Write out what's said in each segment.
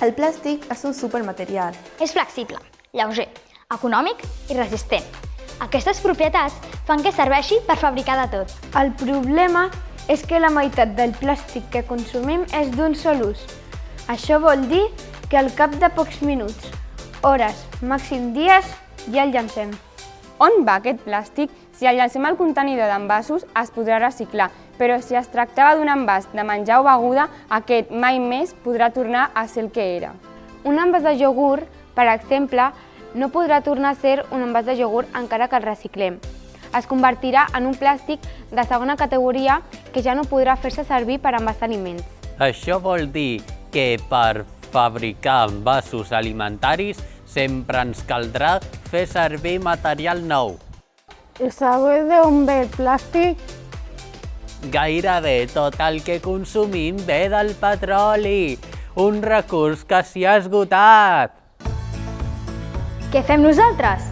El plàstic és un supermaterial. És flexible, lleuger, econòmic i resistent. Aquestes propietats fan que serveixi per fabricar de tot. El problema és que la meitat del plàstic que consumim és d'un sol ús. Això vol dir que al cap de pocs minuts, hores, màxim dies, ja el llancem. On va aquest plàstic? Si el llancem al contenidor d'envasos es podrà reciclar, però si es tractava d'un envàs de menjar o beguda, aquest mai més podrà tornar a ser el que era. Un envàs de iogurt, per exemple, no podrà tornar a ser un envàs de iogurt encara que el reciclem. Es convertirà en un plàstic de segona categoria que ja no podrà fer-se servir per envasar aliments. Això vol dir que per fabricar envasos alimentaris sempre ens caldrà fer servir material nou. I sabeu d'on ve el plàstic? Gairebé tot el que consumim ve del petroli, un recurs que s'hi ha esgotat. Què fem nosaltres?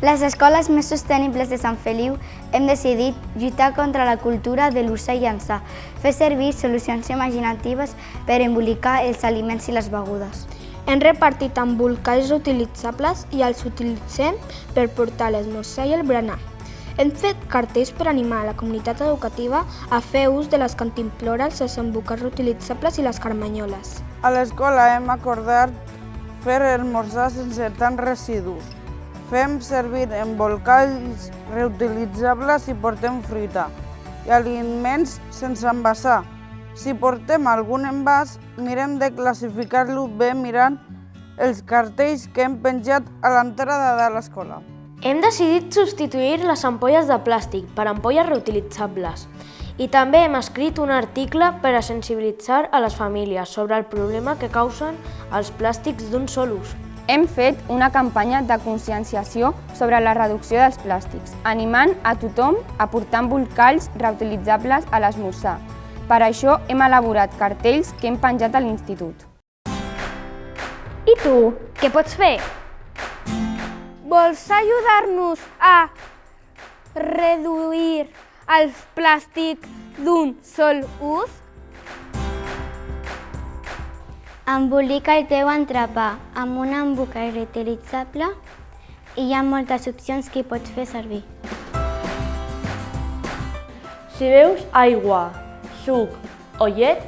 Les escoles més sostenibles de Sant Feliu hem decidit lluitar contra la cultura de i llançar, fer servir solucions imaginatives per embolicar els aliments i les begudes. Hem repartit embolcalls reutilitzables i els utilitzem per portar l'esmorzar i el berenar. Hem fet cartells per animar la comunitat educativa a fer ús de les cantimplores, els embolcalls reutilitzables i les carmanyoles. A l'escola hem acordat fer esmorzar sense tants residus. Fem servir embolcalls reutilitzables si portem fruita i aliments sense envasar. Si portem algun envàs, mirem de classificar-lo bé mirant els cartells que hem penjat a l'entrada de l'escola. Hem decidit substituir les ampolles de plàstic per ampolles reutilitzables i també hem escrit un article per a sensibilitzar a les famílies sobre el problema que causen els plàstics d'un sol ús. Hem fet una campanya de conscienciació sobre la reducció dels plàstics, animant a tothom a portar embolcalls reutilitzables a l'esmorzar. Per això hem elaborat cartells que hem penjat a l'institut. I tu, què pots fer? Vols ajudar-nos a reduir el plàstic d'un sol ús? Embolica el teu entrepà amb un embolcall reutilitzable i hi ha moltes opcions que hi pots fer servir. Si veus aigua, suc o llet,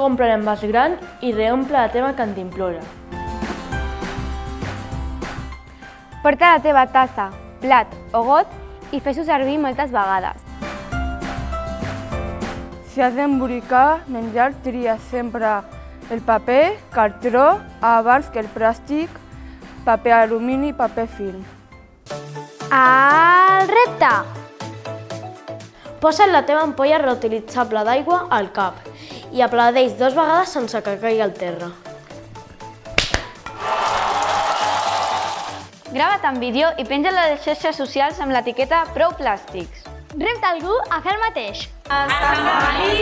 compra l'envàs gran i reomple la teva cantimplora. Porta la teva tassa, plat o got i fes-ho servir moltes vegades. Si has d'embolicar menjar, tria sempre el paper, cartró, abans que el plàstic, paper alumini i paper film. El repte! Posa't la teva ampolla reutilitzable d'aigua al cap i aplaudeix dues vegades sense que caigui al terra. Grava't en vídeo i penja a les xarxes socials amb l'etiqueta Prou Plàstics. Repta algú a fer el mateix. A Sant Feliu, traç